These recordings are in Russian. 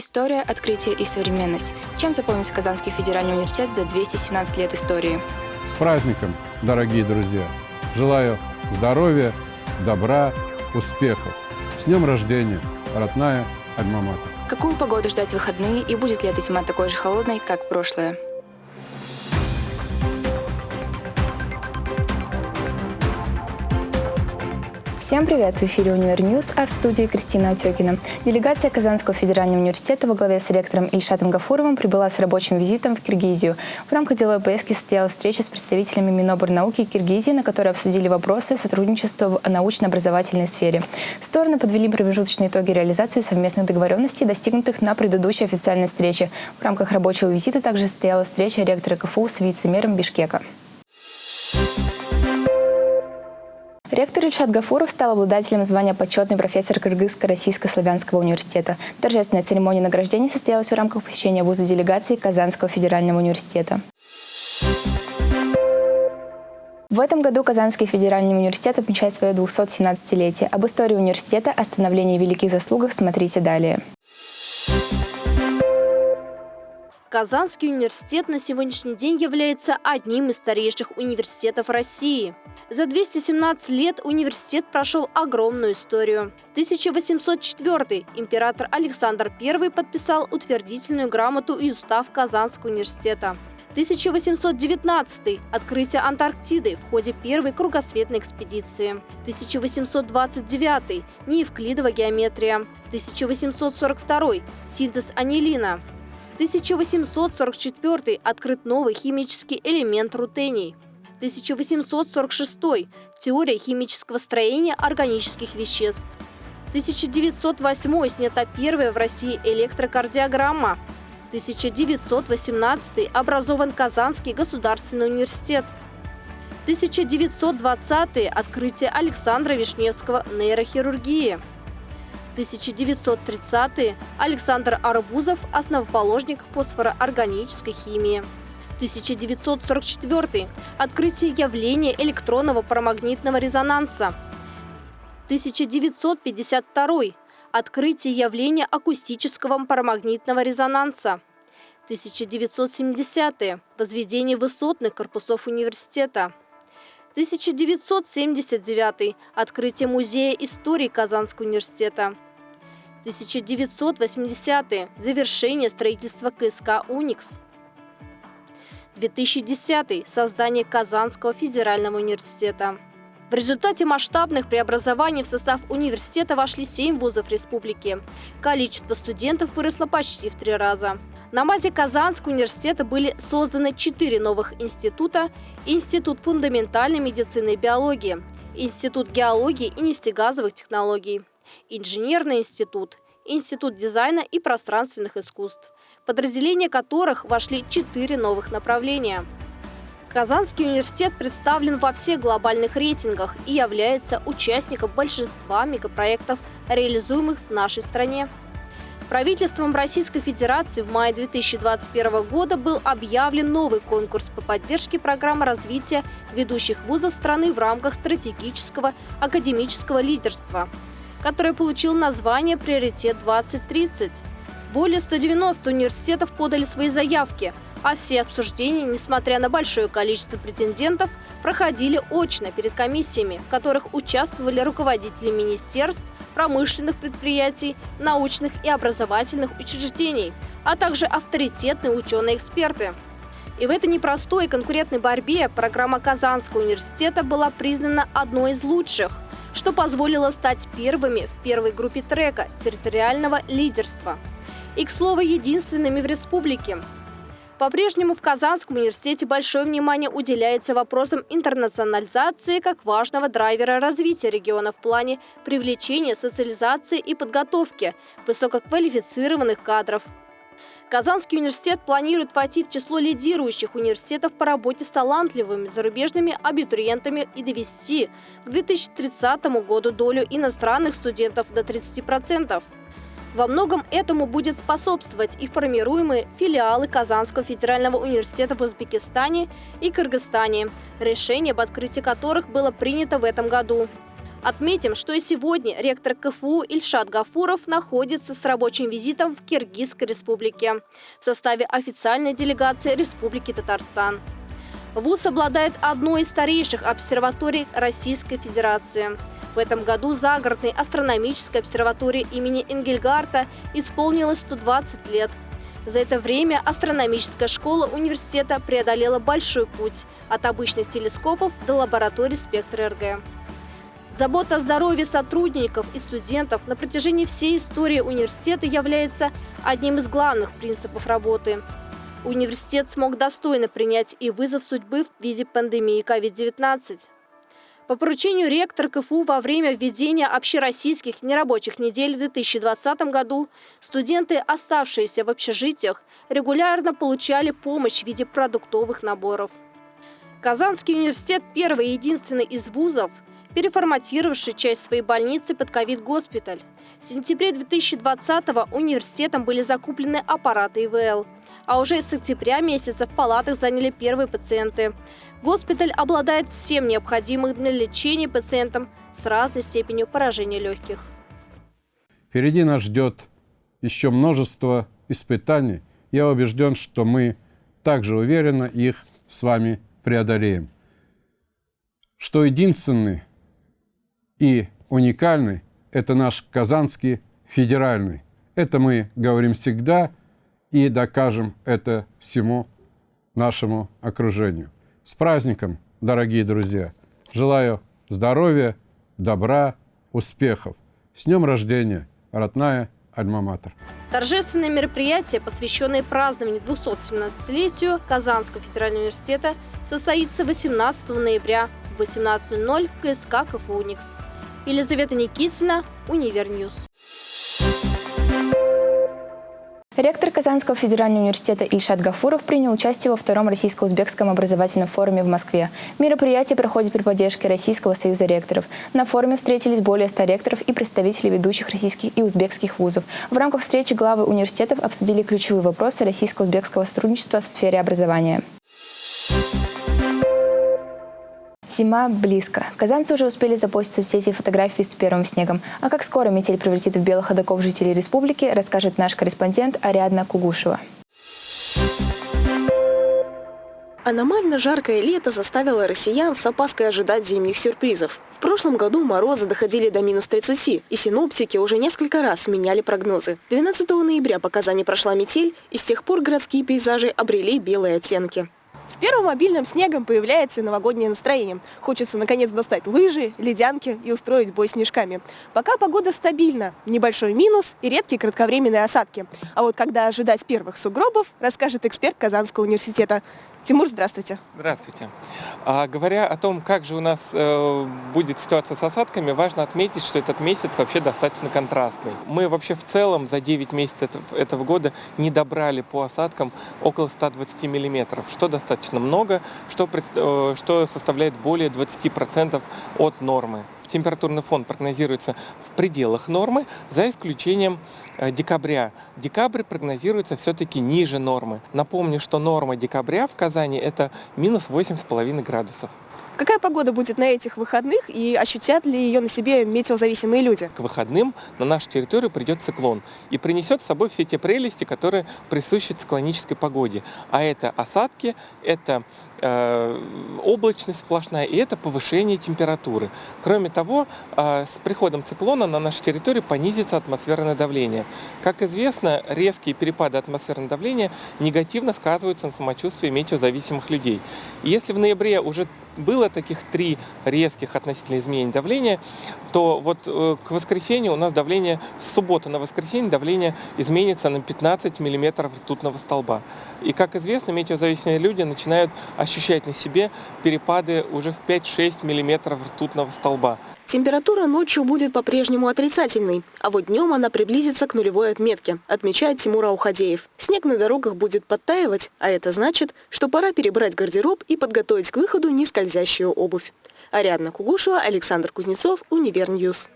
История, открытие и современность. Чем заполнился Казанский федеральный университет за 217 лет истории? С праздником, дорогие друзья! Желаю здоровья, добра, успехов. С днем рождения, родная Альма-Матер. Какую погоду ждать в выходные и будет ли эта зима такой же холодной, как прошлое? Всем привет! В эфире «Универ News», а в студии Кристина Отекина. Делегация Казанского федерального университета во главе с ректором Ильшатом Гафуровым прибыла с рабочим визитом в Киргизию. В рамках деловой поездки состоялась встреча с представителями Миноборнауки Киргизии, на которой обсудили вопросы сотрудничества в научно-образовательной сфере. Стороны подвели промежуточные итоги реализации совместных договоренностей, достигнутых на предыдущей официальной встрече. В рамках рабочего визита также состоялась встреча ректора КФУ с вице-мэром Бишкека. Ректор Ильшат Гафуров стал обладателем звания почетный профессор Кыргызско-Российско-Славянского университета. Торжественная церемония награждения состоялась в рамках посещения вуза делегации Казанского федерального университета. В этом году Казанский федеральный университет отмечает свое 217-летие. Об истории университета, о становлении великих заслугах смотрите далее. Казанский университет на сегодняшний день является одним из старейших университетов России. За 217 лет университет прошел огромную историю. 1804 император Александр I подписал утвердительную грамоту и устав Казанского университета. 1819 – открытие Антарктиды в ходе первой кругосветной экспедиции. 1829 – неевклидова геометрия. 1842 – синтез анилина. 1844 открыт новый химический элемент рутений. 1846 теория химического строения органических веществ. 1908 снята первая в России электрокардиограмма. 1918 образован Казанский государственный университет. 1920 открытие Александра Вишневского нейрохирургии. 1930-е Александр Арбузов – основоположник фосфороорганической химии. 1944 – открытие явления электронного парамагнитного резонанса. 1952 – открытие явления акустического парамагнитного резонанса. 1970 – возведение высотных корпусов университета. 1979 – открытие Музея истории Казанского университета. 1980 – завершение строительства КСК «Уникс». 2010 – создание Казанского федерального университета. В результате масштабных преобразований в состав университета вошли 7 вузов республики. Количество студентов выросло почти в три раза. На базе Казанского университета были созданы четыре новых института – Институт фундаментальной медицины и биологии, Институт геологии и нефтегазовых технологий, Инженерный институт, Институт дизайна и пространственных искусств, подразделения которых вошли четыре новых направления. Казанский университет представлен во всех глобальных рейтингах и является участником большинства мегапроектов, реализуемых в нашей стране. Правительством Российской Федерации в мае 2021 года был объявлен новый конкурс по поддержке программы развития ведущих вузов страны в рамках стратегического академического лидерства, который получил название «Приоритет-2030». Более 190 университетов подали свои заявки, а все обсуждения, несмотря на большое количество претендентов, проходили очно перед комиссиями, в которых участвовали руководители министерств, промышленных предприятий, научных и образовательных учреждений, а также авторитетные ученые-эксперты. И в этой непростой конкурентной борьбе программа Казанского университета была признана одной из лучших, что позволило стать первыми в первой группе трека территориального лидерства. И, к слову, единственными в республике – по-прежнему в Казанском университете большое внимание уделяется вопросам интернационализации как важного драйвера развития региона в плане привлечения, социализации и подготовки высококвалифицированных кадров. Казанский университет планирует войти в число лидирующих университетов по работе с талантливыми зарубежными абитуриентами и довести к 2030 году долю иностранных студентов до 30%. Во многом этому будет способствовать и формируемые филиалы Казанского федерального университета в Узбекистане и Кыргызстане, решение об открытии которых было принято в этом году. Отметим, что и сегодня ректор КФУ Ильшат Гафуров находится с рабочим визитом в Киргизской республике в составе официальной делегации Республики Татарстан. ВУЗ обладает одной из старейших обсерваторий Российской Федерации. В этом году загородной астрономической обсерватории имени Энгельгарта исполнилось 120 лет. За это время астрономическая школа университета преодолела большой путь от обычных телескопов до лабораторий спектра РГ. Забота о здоровье сотрудников и студентов на протяжении всей истории университета является одним из главных принципов работы. Университет смог достойно принять и вызов судьбы в виде пандемии COVID-19. По поручению ректора КФУ во время введения общероссийских нерабочих недель в 2020 году студенты, оставшиеся в общежитиях, регулярно получали помощь в виде продуктовых наборов. Казанский университет – первый и единственный из вузов – переформатировавший часть своей больницы под ковид-госпиталь. В сентябре 2020-го университетом были закуплены аппараты ИВЛ, а уже с октября месяца в палатах заняли первые пациенты. Госпиталь обладает всем необходимым для лечения пациентам с разной степенью поражения легких. Впереди нас ждет еще множество испытаний. Я убежден, что мы также уверенно их с вами преодолеем. Что единственный и уникальный – это наш Казанский федеральный. Это мы говорим всегда и докажем это всему нашему окружению. С праздником, дорогие друзья! Желаю здоровья, добра, успехов. С днем рождения, родная Альма-Матер. Торжественное мероприятие, посвященное празднованию 217-летию Казанского федерального университета, состоится 18 ноября в 18.00 в КСК КФУ «Уникс». Елизавета Никитина, Универ News. Ректор Казанского федерального университета Ильшат Гафуров принял участие во втором российско-узбекском образовательном форуме в Москве. Мероприятие проходит при поддержке Российского союза ректоров. На форуме встретились более 100 ректоров и представителей ведущих российских и узбекских вузов. В рамках встречи главы университетов обсудили ключевые вопросы российско-узбекского сотрудничества в сфере образования. Зима близко. Казанцы уже успели запостить в соцсети фотографии с первым снегом. А как скоро метель превратит в белых ходоков жителей республики, расскажет наш корреспондент Ариадна Кугушева. Аномально жаркое лето заставило россиян с опаской ожидать зимних сюрпризов. В прошлом году морозы доходили до минус 30, и синоптики уже несколько раз меняли прогнозы. 12 ноября по Казани прошла метель, и с тех пор городские пейзажи обрели белые оттенки. С первым мобильным снегом появляется новогоднее настроение. Хочется наконец достать лыжи, ледянки и устроить бой снежками. Пока погода стабильна, небольшой минус и редкие кратковременные осадки. А вот когда ожидать первых сугробов, расскажет эксперт Казанского университета. Тимур, здравствуйте. Здравствуйте. А, говоря о том, как же у нас э, будет ситуация с осадками, важно отметить, что этот месяц вообще достаточно контрастный. Мы вообще в целом за 9 месяцев этого года не добрали по осадкам около 120 миллиметров, что достаточно много, что, э, что составляет более 20% от нормы температурный фон прогнозируется в пределах нормы, за исключением э, декабря. Декабрь прогнозируется все-таки ниже нормы. Напомню, что норма декабря в Казани это минус 8,5 градусов. Какая погода будет на этих выходных и ощутят ли ее на себе метеозависимые люди? К выходным на нашу территорию придет циклон и принесет с собой все те прелести, которые присущи циклонической погоде. А это осадки, это э, облачность сплошная и это повышение температуры. Кроме того, э, с приходом циклона на нашу территорию понизится атмосферное давление. Как известно, резкие перепады атмосферного давления негативно сказываются на самочувствии метеозависимых людей. Если в ноябре уже было таких три резких относительно изменений давления, то вот э, к воскресенью у нас давление, с субботы на воскресенье давление изменится на 15 миллиметров ртутного столба. И, как известно, метеозависимые люди начинают ощущать на себе перепады уже в 5-6 миллиметров ртутного столба. Температура ночью будет по-прежнему отрицательной, а вот днем она приблизится к нулевой отметке, отмечает Тимур Аухадеев. Снег на дорогах будет подтаивать, а это значит, что пора перебрать гардероб и подготовить к выходу нескользящую обувь. Ариадна Кугушева, Александр Кузнецов, Универ News.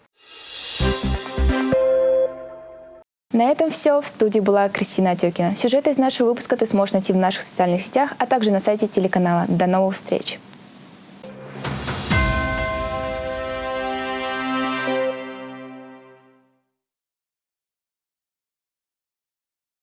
На этом все. В студии была Кристина Отекина. Сюжеты из нашего выпуска ты сможешь найти в наших социальных сетях, а также на сайте телеканала. До новых встреч!